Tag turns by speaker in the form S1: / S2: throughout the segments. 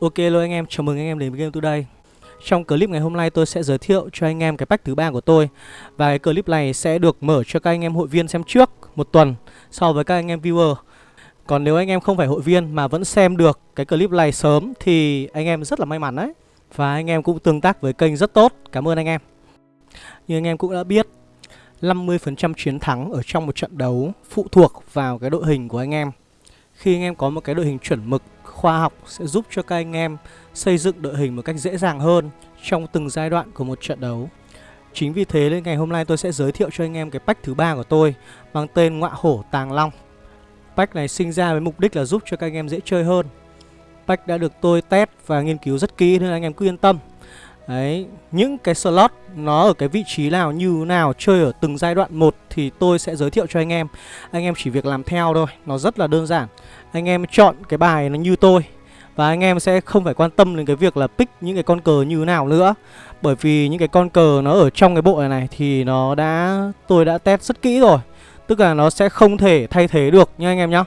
S1: Ok hello anh em, chào mừng anh em đến với Game Today. Trong clip ngày hôm nay tôi sẽ giới thiệu cho anh em cái pack thứ ba của tôi. Và cái clip này sẽ được mở cho các anh em hội viên xem trước một tuần so với các anh em viewer. Còn nếu anh em không phải hội viên mà vẫn xem được cái clip này sớm thì anh em rất là may mắn đấy. Và anh em cũng tương tác với kênh rất tốt, cảm ơn anh em. Như anh em cũng đã biết 50% chiến thắng ở trong một trận đấu phụ thuộc vào cái đội hình của anh em. Khi anh em có một cái đội hình chuẩn mực, khoa học sẽ giúp cho các anh em xây dựng đội hình một cách dễ dàng hơn trong từng giai đoạn của một trận đấu. Chính vì thế nên ngày hôm nay tôi sẽ giới thiệu cho anh em cái pack thứ ba của tôi, mang tên Ngọa Hổ Tàng Long. Pack này sinh ra với mục đích là giúp cho các anh em dễ chơi hơn. Pack đã được tôi test và nghiên cứu rất kỹ nên anh em cứ yên tâm. Đấy, những cái slot nó ở cái vị trí nào như nào chơi ở từng giai đoạn một thì tôi sẽ giới thiệu cho anh em. Anh em chỉ việc làm theo thôi, nó rất là đơn giản. Anh em chọn cái bài nó như tôi và anh em sẽ không phải quan tâm đến cái việc là pick những cái con cờ như nào nữa Bởi vì những cái con cờ nó ở trong cái bộ này này thì nó đã tôi đã test rất kỹ rồi Tức là nó sẽ không thể thay thế được nha anh em nhá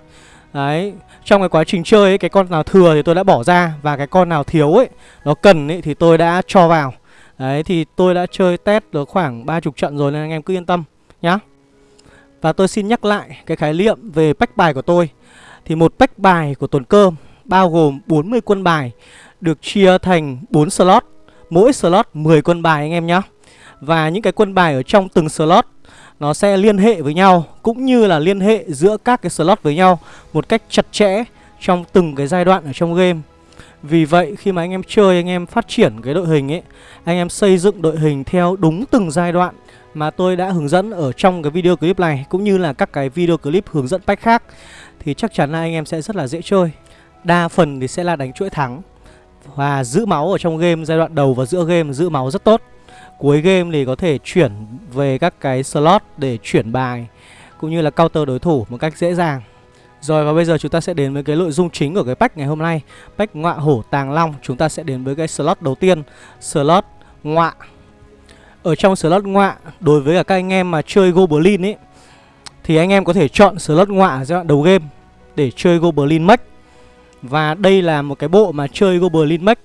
S1: Đấy, trong cái quá trình chơi ấy, cái con nào thừa thì tôi đã bỏ ra Và cái con nào thiếu ấy, nó cần ấy thì tôi đã cho vào. Đấy, thì tôi đã chơi test được khoảng 30 trận rồi nên anh em cứ yên tâm nhá. Và tôi xin nhắc lại cái khái niệm về pack bài của tôi. Thì một pack bài của tuần cơm bao gồm 40 quân bài được chia thành 4 slot, mỗi slot 10 quân bài anh em nhá. Và những cái quân bài ở trong từng slot nó sẽ liên hệ với nhau cũng như là liên hệ giữa các cái slot với nhau một cách chặt chẽ trong từng cái giai đoạn ở trong game. Vì vậy khi mà anh em chơi anh em phát triển cái đội hình ấy, anh em xây dựng đội hình theo đúng từng giai đoạn mà tôi đã hướng dẫn ở trong cái video clip này cũng như là các cái video clip hướng dẫn pack khác thì chắc chắn là anh em sẽ rất là dễ chơi. Đa phần thì sẽ là đánh chuỗi thắng Và giữ máu ở trong game giai đoạn đầu và giữa game giữ máu rất tốt Cuối game thì có thể chuyển về các cái slot để chuyển bài, Cũng như là counter đối thủ một cách dễ dàng. Rồi, và bây giờ chúng ta sẽ đến với cái nội dung chính của cái pack ngày hôm nay. Pack ngọa hổ tàng long, Chúng ta sẽ đến với cái slot đầu tiên, Slot ngọa. Ở trong slot ngọa, Đối với cả các anh em mà chơi Goblin ấy Thì anh em có thể chọn slot ngọa giai đoạn đầu game Để chơi Goblin Max và đây là một cái bộ mà chơi Goblin Mech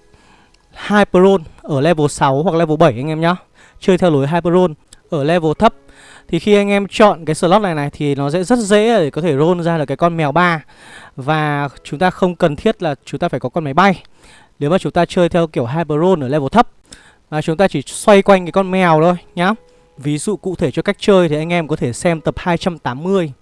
S1: Hyperon ở level 6 hoặc level 7 anh em nhá. Chơi theo lối Hyperon ở level thấp. Thì khi anh em chọn cái slot này này thì nó sẽ rất dễ để có thể roll ra được cái con mèo ba. Và chúng ta không cần thiết là chúng ta phải có con máy bay. Nếu mà chúng ta chơi theo kiểu Hyperon ở level thấp Và chúng ta chỉ xoay quanh cái con mèo thôi nhá. Ví dụ cụ thể cho cách chơi thì anh em có thể xem tập 280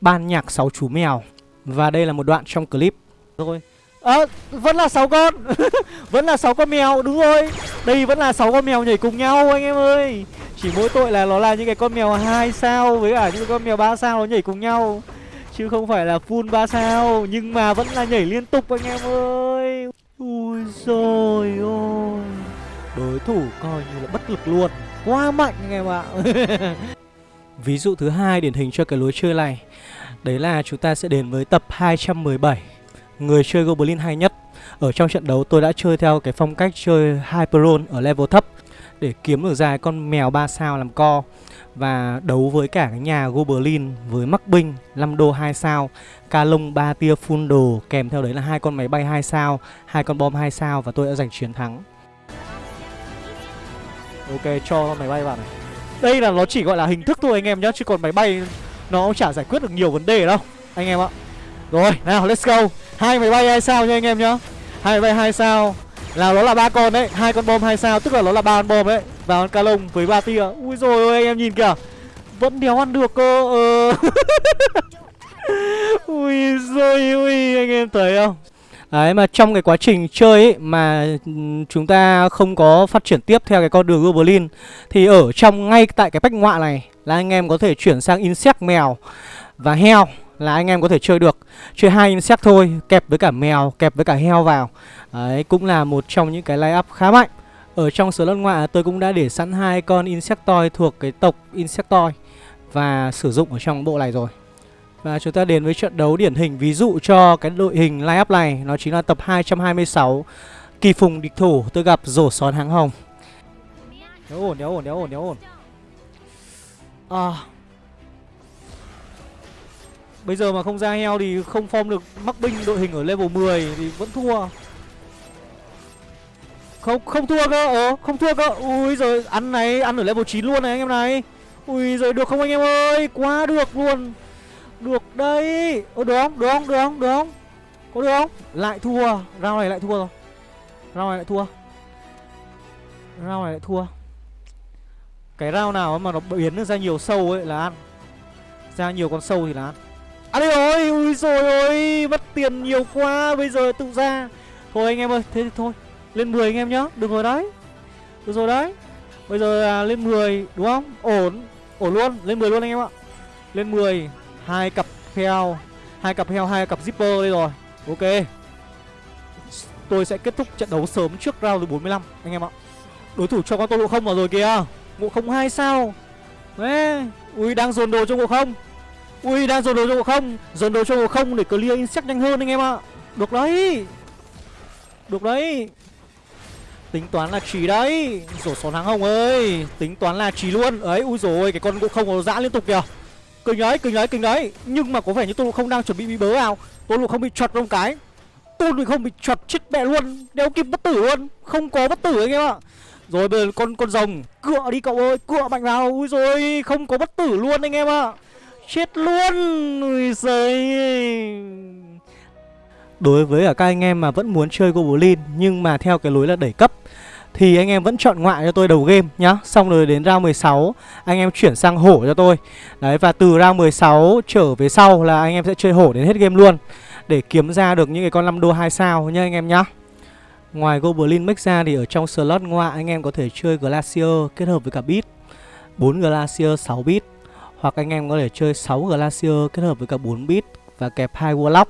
S1: Ban nhạc 6 chú mèo. Và đây là một đoạn trong clip. Thôi à, vẫn là 6 con. Vẫn là 6 con mèo đúng rồi. Đây vẫn là 6 con mèo nhảy cùng nhau anh em ơi. Chỉ mỗi tội là nó là những cái con mèo hai sao với cả những con mèo ba sao nó nhảy cùng nhau. Chứ không phải là full 3 sao nhưng mà vẫn là nhảy liên tục anh em ơi. Ui rồi ôi đối thủ coi như là bất lực luôn. Quá mạnh anh em ạ. Ví dụ thứ hai điển hình cho cái lối chơi này. Đấy là chúng ta sẽ đến với tập 217 người chơi Goblin hay nhất. Ở trong trận đấu, tôi đã chơi theo cái phong cách chơi Hyperon ở level thấp Để kiếm được ra con mèo 3 sao làm co Và đấu với cả cái nhà Goblin với mắc binh 5 đô 2 sao, Ca lông 3 tia full đồ, Kèm theo đấy là hai con máy bay 2 sao, hai con bom 2 sao và tôi đã giành chiến thắng. Ok, cho máy bay vào này. Đây là nó chỉ gọi là hình thức thôi anh em nhé Chứ còn máy bay nó chả giải quyết được nhiều vấn đề đâu, Anh em ạ. Rồi nào let's go. Hai máy bay hai sao nha anh em nhá. Hai máy bay hai sao. Là nó là ba con đấy. Hai con bom hai sao tức là nó là ba con bom đấy. Và con ca lông với ba tia. Ui rồi ôi anh em nhìn kìa. Vẫn đéo ăn được cơ ờ. ui rồi ui anh em thấy không? Đấy mà trong cái quá trình chơi ấy, mà chúng ta không có phát triển tiếp theo cái con đường Goblin Thì ở trong ngay tại cái bách ngoại này là anh em có thể chuyển sang Insect mèo và heo là anh em có thể chơi được. Chơi hai insect thôi, kẹp với cả mèo, kẹp với cả heo vào. Đấy, cũng là một trong những cái line up khá mạnh. Ở trong slot ngoại tôi cũng đã để sẵn hai con insectoid thuộc cái tộc insectoid và sử dụng ở trong bộ này rồi. Và chúng ta đến với trận đấu điển hình. Ví dụ cho cái đội hình line up này, nó chính là tập 226 kỳ phùng địch thủ. Tôi gặp rổ xón háng hồng. Đéo ổn đéo ổn đéo ổn đéo ổn. À. Bây giờ mà không ra heo thì không form được mắc binh đội hình ở level 10 thì vẫn thua. Không không thua cơ. Ờ không thua cơ. Ui rồi ăn này, Ăn ở level 9 luôn này anh em này. Ui rồi được không anh em ơi? Quá được luôn. Được đây Ơ được không? Được không? Được không? Được không? Có được không? Lại thua. Round này lại thua rồi. Round này lại thua. Round này lại thua. Cái round nào mà nó biến ra nhiều sâu ấy là ăn. Ra nhiều con sâu thì là ăn. À đây rồi Ui rồi ôi Mất tiền nhiều quá Bây giờ tự ra. Thôi anh em ơi Thế thì thôi Lên 10 anh em nhá Được rồi đấy. Được rồi đấy. Bây giờ à, lên 10 đúng không? Ổn Ổn luôn Lên 10 luôn anh em ạ. Lên 10 hai cặp heo hai cặp heo hai cặp zipper đây rồi. Ok. Tôi sẽ kết thúc trận đấu sớm trước round thứ 45 anh em ạ. Đối thủ cho con tôi lộ không vào rồi kìa. Ngộ không hai sao. Đấy Ui đang dồn đồ cho ngộ không. Ui đang dồn đồ cho ngộ không. Dồn đồ cho ngộ không để clear insect nhanh hơn anh em ạ. Được đấy. Được đấy. Tính toán là trí đấy. Rổ xón hàng hồng ơi. Tính toán là trí luôn. Ấy ui rồi cái con ngộ không nó dã liên tục kìa. Kinh đấy kinh đấy kinh đấy. Nhưng mà có vẻ như tôi không đang chuẩn bị bị bớ nào, Tôi không bị chọt trong cái. Tôi không bị chọt chết mẹ luôn. Đeo kịp bất tử luôn. Không có bất tử anh em ạ. Rồi bây giờ con con rồng. Cựa đi cậu ơi Cựa mạnh vào. Ui rồi Không có bất tử luôn anh em ạ. Chết luôn Ui giời Đối với cả các anh em mà vẫn muốn chơi Goblin, Nhưng mà theo cái lối là đẩy cấp, Thì anh em vẫn chọn ngoại cho tôi đầu game nhá. Xong rồi đến round 16 Anh em chuyển sang hổ cho tôi. Đấy, và từ round 16 trở về sau là anh em sẽ chơi hổ đến hết game luôn. Để kiếm ra được những cái con 5 đô 2 sao nha anh em nhá. Ngoài Goblin Mix ra thì ở trong slot ngoại, anh em có thể chơi Glacier kết hợp với cả Beat. 4 Glacier 6 bit hoặc anh em có thể chơi 6 Glacier kết hợp với cả 4 bit và kẹp 2 Warlock.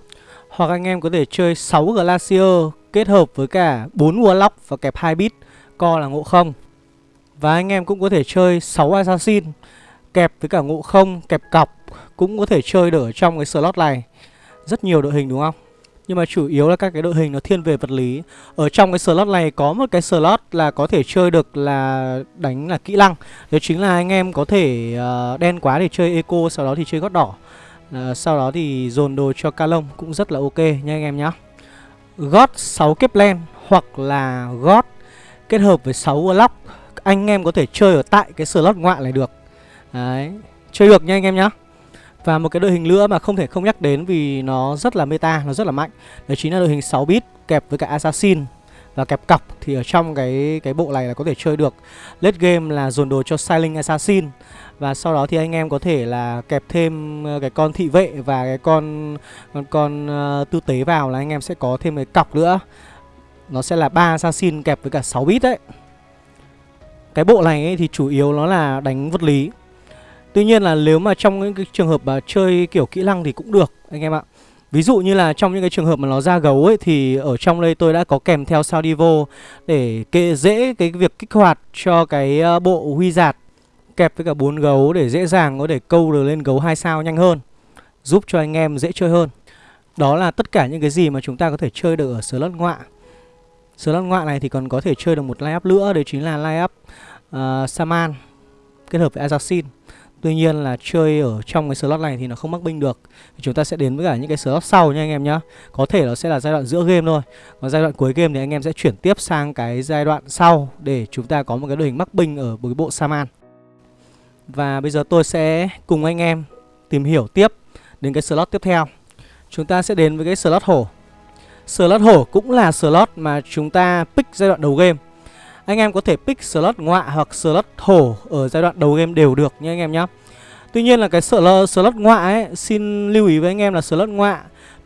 S1: Hoặc anh em có thể chơi 6 Glacier kết hợp với cả 4 Warlock và kẹp 2 bit Co là ngộ không. Và anh em cũng có thể chơi 6 Assassin kẹp với cả ngộ không, kẹp cọc Cũng có thể chơi được ở trong cái slot này. Rất nhiều đội hình đúng không? Nhưng mà chủ yếu là các cái đội hình nó thiên về vật lý. Ở trong cái slot này có một cái slot là có thể chơi được là đánh là kỹ năng. Đó chính là anh em có thể uh, đen quá để chơi eco Sau đó thì chơi gót đỏ. Uh, Sau đó thì dồn đồ cho ca lông cũng rất là ok nha anh em nhá. Gót 6 kép len hoặc là gót kết hợp với 6 lock Anh em có thể chơi ở tại cái slot ngoại này được. Đấy Chơi được nha anh em nhá và một cái đội hình nữa mà không thể không nhắc đến vì nó rất là meta, nó rất là mạnh. Đó chính là đội hình 6 bit kẹp với cả Assassin. Và kẹp cọc Thì ở trong cái cái bộ này là có thể chơi được. Late game là dồn đồ cho Silent Assassin. Và sau đó thì anh em có thể là kẹp thêm ờ, cái con thị vệ và cái con con, con uh, tư tế vào là anh em sẽ có thêm cái cọc nữa. Nó sẽ là ba Assassin kẹp với cả 6 bit đấy. Cái bộ này ấy thì chủ yếu nó là đánh vật lý. Tuy nhiên là nếu mà trong những cái trường hợp mà chơi kiểu kỹ năng thì cũng được anh em ạ. Ví dụ như là trong những cái trường hợp mà nó ra gấu ấy Thì ở trong đây tôi đã có kèm theo sao Divo Để kê dễ cái việc kích hoạt cho cái ờ, bộ huy giạt Kẹp với cả bốn gấu để dễ dàng có thể câu được lên gấu 2 sao nhanh hơn Giúp cho anh em dễ chơi hơn. Đó là tất cả những cái gì mà chúng ta có thể chơi được ở slot ngoại Slot ngoại này thì còn có thể chơi được một line up nữa Đấy chính là line up uh, Saman Kết hợp với Assassin Tuy nhiên là chơi ở trong cái slot này thì nó không mắc binh được. Chúng ta sẽ đến với cả những cái slot sau nha anh em nhá. Có thể nó sẽ là giai đoạn giữa game thôi. Còn giai đoạn cuối game thì anh em sẽ chuyển tiếp sang cái giai đoạn sau Để chúng ta có một cái đội hình mắc binh ở một cái bộ Saman. Và bây giờ tôi sẽ cùng anh em tìm hiểu tiếp đến cái slot tiếp theo. Chúng ta sẽ đến với cái slot hổ. Slot hổ cũng là slot mà chúng ta pick giai đoạn đầu game anh em có thể pick slot ngoại hoặc slot thổ ở giai đoạn đầu game đều được nha anh em nhá. Tuy nhiên là cái slot, slot ngoại ấy, xin lưu ý với anh em là slot ngoại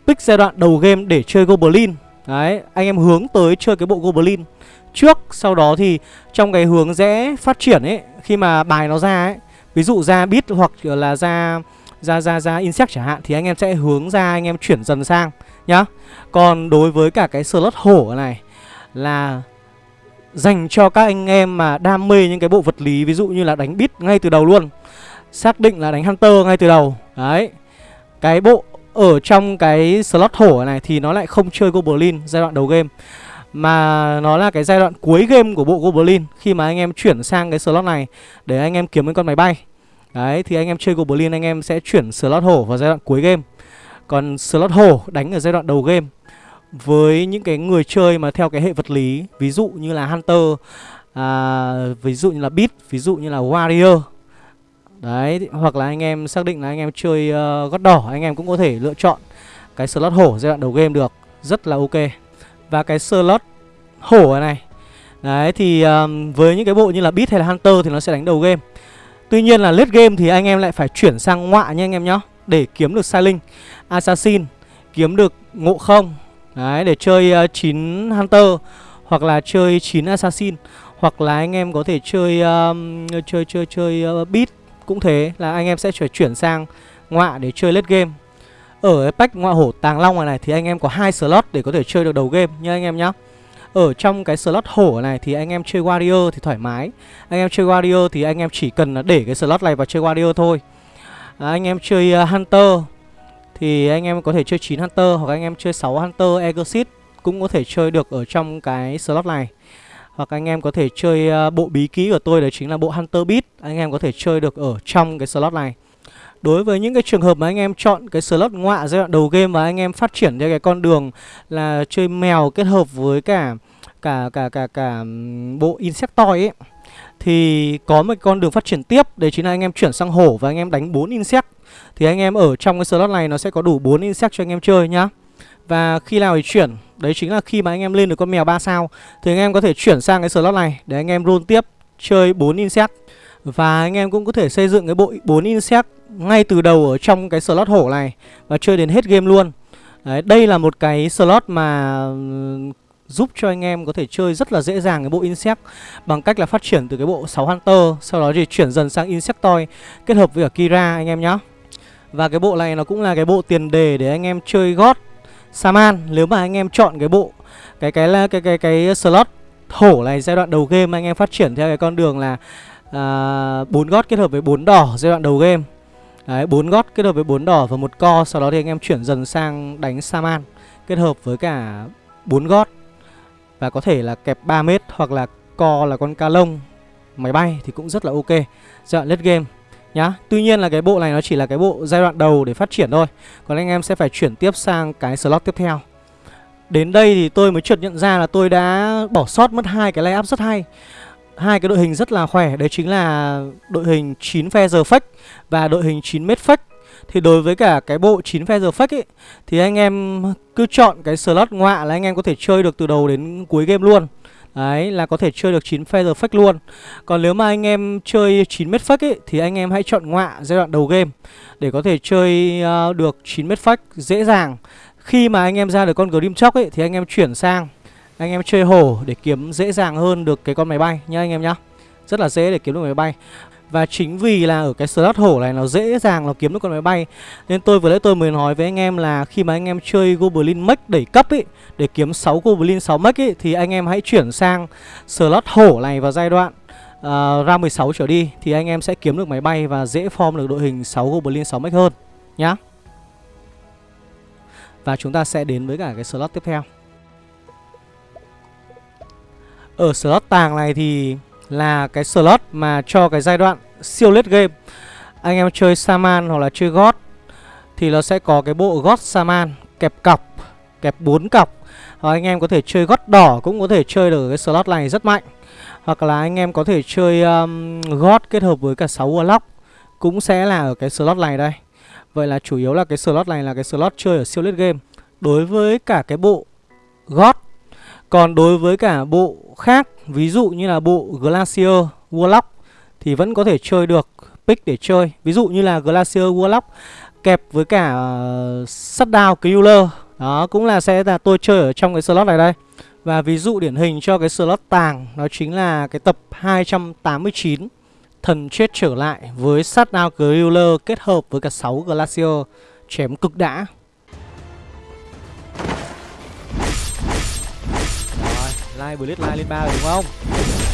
S1: pick giai đoạn đầu game để chơi Goblin. Đấy, anh em hướng tới chơi cái bộ Goblin trước, sau đó thì trong cái hướng dễ phát triển ấy, khi mà bài nó ra ấy, ví dụ ra bit hoặc là ra ra ra ra insect chẳng hạn thì anh em sẽ hướng ra anh em chuyển dần sang nhá. Còn đối với cả cái slot hổ này là dành cho các anh em mà đam mê những cái bộ vật lý, ví dụ như là đánh bit ngay từ đầu luôn. Xác định là đánh hunter ngay từ đầu. Đấy. Cái bộ ở trong cái slot hổ này thì nó lại không chơi goblin, giai đoạn đầu game. Mà nó là cái giai đoạn cuối game của bộ goblin, khi mà anh em chuyển sang cái slot này để anh em kiếm những con máy bay. Đấy, thì anh em chơi goblin, anh em sẽ chuyển slot hổ vào giai đoạn cuối game. Còn slot hổ đánh ở giai đoạn đầu game với những cái người chơi mà theo cái hệ vật lý ví dụ như là hunter à, ví dụ như là beat ví dụ như là warrior. Đấy hoặc là anh em xác định là anh em chơi uh, gót đỏ anh em cũng có thể lựa chọn cái slot hổ giai đoạn đầu game được rất là ok. Và cái slot hổ này đấy thì um, với những cái bộ như là beat hay là hunter thì nó sẽ đánh đầu game. Tuy nhiên là late game thì anh em lại phải chuyển sang ngoại nha anh em nhá để kiếm được sai linh assassin kiếm được ngộ không đấy để chơi ờ, uh, 9 hunter hoặc là chơi 9 assassin hoặc là anh em có thể chơi um, chơi chơi chơi uh, beat cũng thế là anh em sẽ chuyển sang ngọa để chơi late game. Ở pack ngọa hổ tàng long này, này thì anh em có hai slot để có thể chơi được đầu game nha anh em nhá. Ở trong cái slot hổ này thì anh em chơi warrior thì thoải mái. Anh em chơi warrior thì anh em chỉ cần để cái slot này vào chơi warrior thôi. À, anh em chơi uh, hunter thì anh em có thể chơi 9 hunter hoặc anh em chơi 6 hunter exit cũng có thể chơi được ở trong cái slot này. Hoặc anh em có thể chơi ờ, bộ bí ký của tôi đấy chính là bộ Hunter Beat Anh em có thể chơi được ở trong cái slot này. Đối với những cái trường hợp mà anh em chọn cái slot ngọa giai đoạn đầu game và anh em phát triển theo cái con đường là chơi mèo kết hợp với cả cả cả cả cả bộ Insectoid ấy, thì có một con đường phát triển tiếp, đấy chính là anh em chuyển sang hổ và anh em đánh 4 insect thì anh em ở trong cái slot này nó sẽ có đủ 4 insect cho anh em chơi nhá. Và khi nào thì chuyển Đấy chính là khi mà anh em lên được con mèo 3 sao Thì anh em có thể chuyển sang cái slot này Để anh em roll tiếp chơi 4 insect Và anh em cũng có thể xây dựng cái bộ 4 insect Ngay từ đầu ở trong cái slot hổ này Và chơi đến hết game luôn Đấy, đây là một cái slot mà giúp cho anh em có thể chơi rất là dễ dàng cái bộ Insect bằng cách là phát triển từ cái bộ 6 Hunter sau đó thì chuyển dần sang Insectoid kết hợp với cả Kira anh em nhé. Và cái bộ này nó cũng là cái bộ tiền đề để anh em chơi gót Saman. Nếu mà anh em chọn cái bộ cái cái cái cái cái, cái slot hổ này giai đoạn đầu game anh em phát triển theo cái con đường là à, bốn gót kết hợp với bốn đỏ giai đoạn đầu game. Đấy, bốn gót kết hợp với bốn đỏ và một co, sau đó thì anh em chuyển dần sang đánh Saman kết hợp với cả bốn gót. Và có thể là kẹp 3 mét hoặc là co là con ca lông máy bay thì cũng rất là ok. Giai đoạn game nhá. Tuy nhiên là cái bộ này nó chỉ là cái bộ giai đoạn đầu để phát triển thôi. Còn anh em sẽ phải chuyển tiếp sang cái slot tiếp theo. Đến đây thì tôi mới chợt nhận ra là tôi đã bỏ sót mất hai cái layup rất hay. Hai cái đội hình rất là khỏe, đấy chính là đội hình 9 feather fake và đội hình 9 mét fake. Thì đối với cả cái bộ 9 feather fake ấy thì anh em cứ chọn cái slot ngoạ là anh em có thể chơi được từ đầu đến cuối game luôn. Đấy là có thể chơi được 9 feather fake luôn. Còn nếu mà anh em chơi 9 mét fake ấy Thì anh em hãy chọn ngọa giai đoạn đầu game Để có thể chơi uh, được 9 mét fake dễ dàng. Khi mà anh em ra được con Grim Chóc ấy Thì anh em chuyển sang Anh em chơi hổ để kiếm dễ dàng hơn được cái con máy bay nhá anh em nhá. Rất là dễ để kiếm được máy bay và chính vì là ở cái slot hổ này nó dễ dàng nó kiếm được con máy bay Nên tôi vừa nãy tôi mới nói với anh em là khi mà anh em chơi Goblin Mech đẩy cấp ấy Để kiếm 6 Goblin 6 Mech ấy Thì anh em hãy chuyển sang slot hổ này vào giai đoạn uh, ra 16 trở đi Thì anh em sẽ kiếm được máy bay và dễ form được đội hình 6 Goblin 6 Mech hơn Nhá. Và chúng ta sẽ đến với cả cái slot tiếp theo. Ở slot tàng này thì là cái slot mà cho cái giai đoạn siêu late game anh em chơi Saman hoặc là chơi God thì nó sẽ có cái bộ God Saman kẹp cọc, kẹp 4 cọc. Hoặc anh em có thể chơi God đỏ cũng có thể chơi được cái slot này rất mạnh. Hoặc là anh em có thể chơi um, God kết hợp với cả 6 Warlock cũng sẽ là ở cái slot này đây. Vậy là chủ yếu là cái slot này là cái slot chơi ở siêu late game. Đối với cả cái bộ God còn đối với cả bộ khác Ví dụ như là bộ Glacier Warlock Thì vẫn có thể chơi được pick để chơi. Ví dụ như là Glacier Warlock Kẹp với cả ờ, uh, Shutdown Killer Đó cũng là sẽ là tôi chơi ở trong cái slot này đây. Và ví dụ điển hình cho cái slot tàng Đó chính là cái tập 289 Thần chết trở lại với Shutdown Killer kết hợp với cả 6 Glacier Chém cực đã. Like Blitz lai lên ba rồi, đúng không?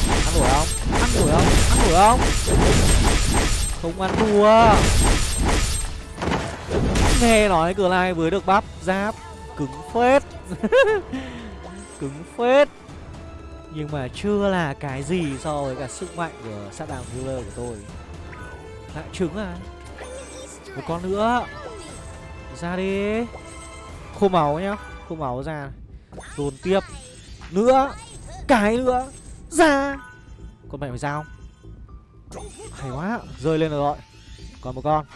S1: Ăn đuổi không? Ăn đuổi không? Ăn đuổi không? Không ăn thua. Nghe nói cửa lai vừa được bắp giáp, cứng phết. cứng phết. Nhưng mà chưa là cái gì so với cả sức mạnh của sát đàm healer của tôi. Lại trứng à? Một con nữa. Ra đi. Khô máu nhá. Khô máu ra. Dồn tiếp nữa? Cái nữa? Ra. Con mẹ mày ra không? Hay quá, Rơi lên rồi. Còn một con.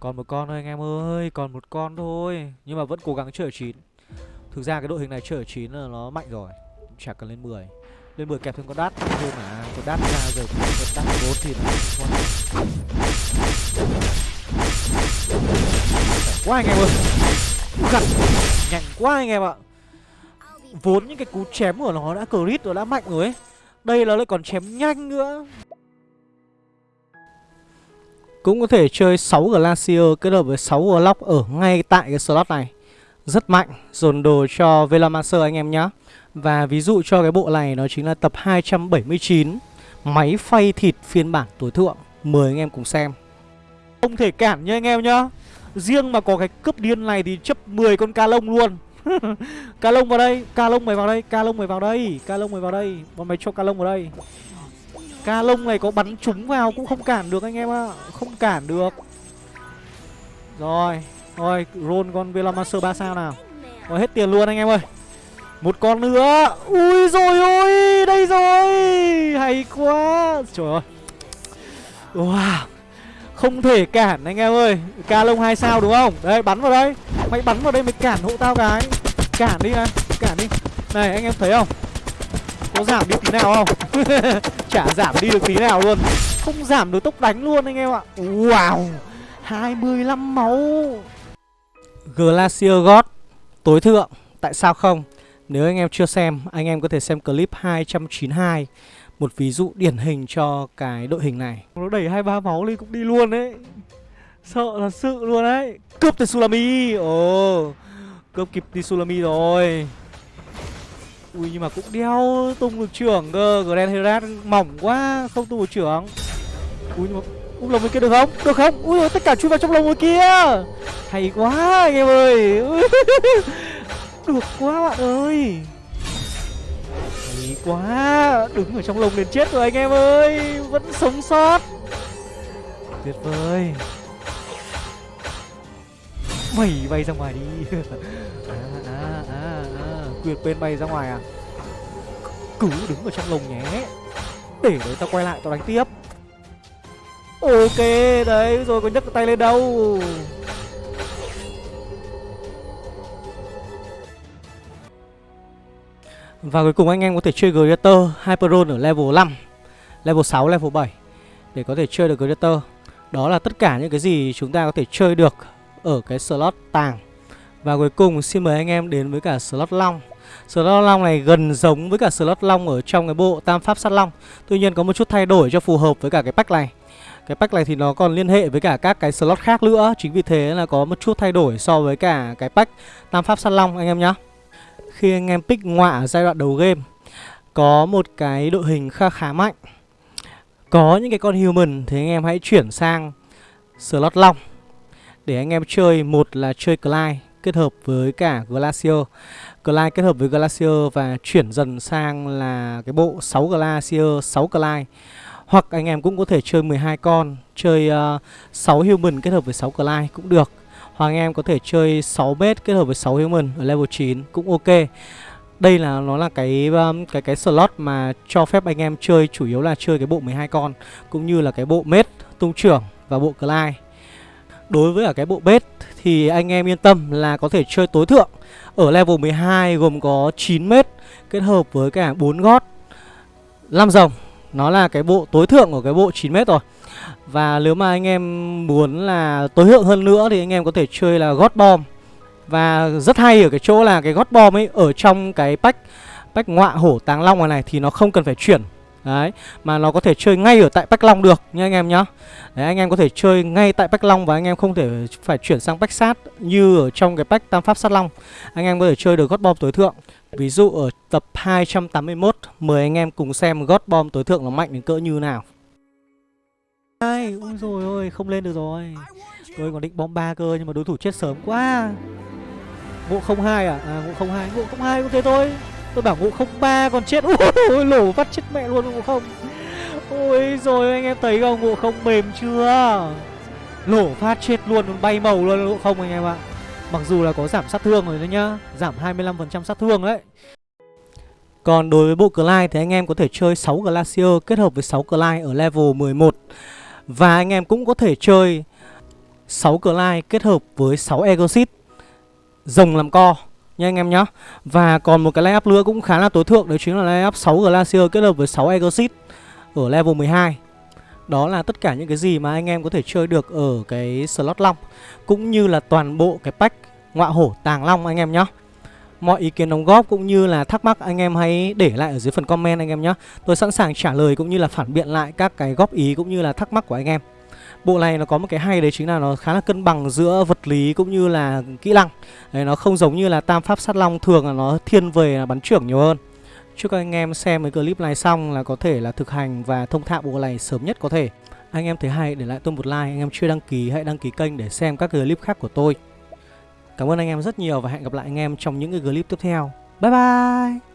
S1: Còn một con thôi anh em ơi, Còn một con thôi. Nhưng mà vẫn cố gắng chơi ở 9 Thực ra cái đội hình này chơi ở 9 là nó mạnh rồi. Chả cần lên 10 Lên 10 kẹp thêm con đát thôi mà, Con đát ra rồi, con đát 4 thì là quá anh em ơi. Gặt Nhanh quá anh em ạ. Vốn những cái cú chém của nó đã crit rồi đã mạnh rồi ấy. Đây là lại còn chém nhanh nữa. Cũng có thể chơi 6 Glacier kết hợp với 6 Warlock ở ngay tại cái slot này. Rất mạnh. Dồn đồ cho Velamaster anh em nhá. Và ví dụ cho cái bộ này nó chính là tập 279 Máy phay thịt phiên bản tối thượng. Mời anh em cùng xem. Không thể cản nha anh em nhá Riêng mà có cái cướp điên này thì chấp 10 con ca lông luôn. Ca lông vào đây, Ca lông mày vào đây, Ca lông mày vào đây, Ca lông mày vào đây. Bọn mày cho ca lông vào đây. Ca lông này có bắn trúng vào cũng không cản được anh em ạ à. Không cản được. Rồi Rồi, roll con Velamaster 3 sao nào. Rồi, hết tiền luôn anh em ơi. Một con nữa. Ui rồi ôi, Đây rồi. Hay quá. Trời ơi. Wow không thể cản anh em ơi. Ca lông hai sao đúng không? Đây bắn vào đây. Mày bắn vào đây mày cản hộ tao cái. Cản đi này Cản đi. Này, anh em thấy không? Có giảm đi tí nào không? Chả giảm đi được tí nào luôn. Không giảm được tốc đánh luôn anh em ạ. Wow 25 máu. Glacier God, Tối thượng. Tại sao không? Nếu anh em chưa xem, Anh em có thể xem clip 292 một ví dụ điển hình cho cái đội hình này. Nó đẩy hai ba máu lên cũng đi luôn đấy. Sợ là sự luôn đấy. Cướp từ Sulami. Ồ, Cướp kịp đi Sulami rồi. Ui, nhưng mà cũng đeo tung được trưởng cơ. Grand Herat mỏng quá, Không tung được trưởng. Ui, nhưng mà Ui lồng bên kia được không? Được không? Ui tất cả chui vào trong lồng bên kia. Hay quá, anh em ơi. Được quá, bạn ơi quá. Đứng ở trong lồng đến chết rồi anh em ơi. Vẫn sống sót. Tuyệt vời. Mày bay ra ngoài đi. À à à à. Quyệt bên bay ra ngoài à? Cứ đứng ở trong lồng nhé. Để đấy tao quay lại, tao đánh tiếp. Ok, đấy, rồi có nhấc tay lên đâu? Và cuối cùng anh em có thể chơi Greater Hyperon ở level 5 Level 6, level 7 Để có thể chơi được Greater. Đó là tất cả những cái gì chúng ta có thể chơi được Ở cái slot tàng. Và cuối cùng xin mời anh em đến với cả slot long. Slot long này gần giống với cả slot long ở trong cái bộ tam pháp sát long. Tuy nhiên có một chút thay đổi cho phù hợp với cả cái pack này. Cái pack này thì nó còn liên hệ với cả các cái slot khác nữa. Chính vì thế là có một chút thay đổi so với cả cái pack tam pháp sát long anh em nhé khi anh em pick ngọa ở giai đoạn đầu game có một cái đội hình khá khá mạnh. Có những cái con human thì anh em hãy chuyển sang slot long để anh em chơi. Một là chơi Clyde kết hợp với cả Glacier. Clyde kết hợp với Glacier và chuyển dần sang là cái bộ 6 Glacier, 6 Clyde. Hoặc anh em cũng có thể chơi 12 con chơi ờ, uh, 6 human kết hợp với 6 Clyde cũng được. Hoàng em có thể chơi 6 bet kết hợp với 6 human ở level 9 cũng ok. Đây là, nó là cái um, cái cái slot mà cho phép anh em chơi, chủ yếu là chơi cái bộ 12 con, cũng như là cái bộ mết, tung trưởng và bộ Clyde. Đối với cả cái bộ bet thì anh em yên tâm là có thể chơi tối thượng ở level 12 gồm có 9 mét kết hợp với cả 4 gót 5 rồng. Nó là cái bộ tối thượng của cái bộ 9 mét rồi. Và nếu mà anh em muốn là tối thượng hơn nữa thì anh em có thể chơi là God Bomb. Và rất hay ở cái chỗ là cái God Bomb ấy ở trong cái pack Pack ngọa hổ táng long này này thì nó không cần phải chuyển. Đấy, mà nó có thể chơi ngay ở tại Pack Long được nha anh em nhá. Đấy, anh em có thể chơi ngay tại Pack Long và anh em không thể phải chuyển sang Pack Sát như ở trong cái Pack Tam Pháp Sát Long. Anh em có thể chơi được God Bomb tối thượng. Ví dụ ở tập 281, mời anh em cùng xem gót bom tối thượng nó mạnh đến cỡ như nào. Ai, ôi rồi ôi, không lên được rồi. Tôi còn định bom ba cơ nhưng mà đối thủ chết sớm quá. Ngộ 02 à? À ngộ 02, ngộ 02 cũng thế thôi. Tôi bảo ngộ 03 còn chết. Ui, ôi lổ vắt chết mẹ luôn ngộ không. Ôi rồi anh em thấy không? Ngộ không mềm chưa? Lổ phát chết luôn bay màu luôn ngộ không anh em ạ. à. Mặc dù là có giảm sát thương rồi đấy nhá, Giảm 25% sát thương đấy. Còn đối với bộ Clyde thì anh em có thể chơi 6 Glacier kết hợp với 6 Clyde ở level 11 Và anh em cũng có thể chơi 6 Clyde kết hợp với 6 Egosit Rồng làm co nha anh em nhá. Và còn một cái layup nữa cũng khá là tối thượng, Đấy chính là layup 6 Glacier kết hợp với 6 Egosit Ở level 12 đó là tất cả những cái gì mà anh em có thể chơi được ở cái slot long Cũng như là toàn bộ cái pack ngọa hổ tàng long anh em nhá. Mọi ý kiến đóng góp cũng như là thắc mắc anh em hãy để lại ở dưới phần comment anh em nhé Tôi sẵn sàng trả lời cũng như là phản biện lại các cái góp ý cũng như là thắc mắc của anh em. Bộ này nó có một cái hay đấy chính là nó khá là cân bằng giữa vật lý cũng như là kỹ năng. Đấy, Nó không giống như là tam pháp sát long thường là nó thiên về là bắn trưởng nhiều hơn. Chúc các anh em xem cái clip này xong là có thể là thực hành và thông thạo bộ này sớm nhất có thể. Anh em thấy hay để lại tôi một like, anh em chưa đăng ký hãy đăng ký kênh để xem các clip khác của tôi. Cảm ơn anh em rất nhiều và hẹn gặp lại anh em trong những cái clip tiếp theo. Bye bye!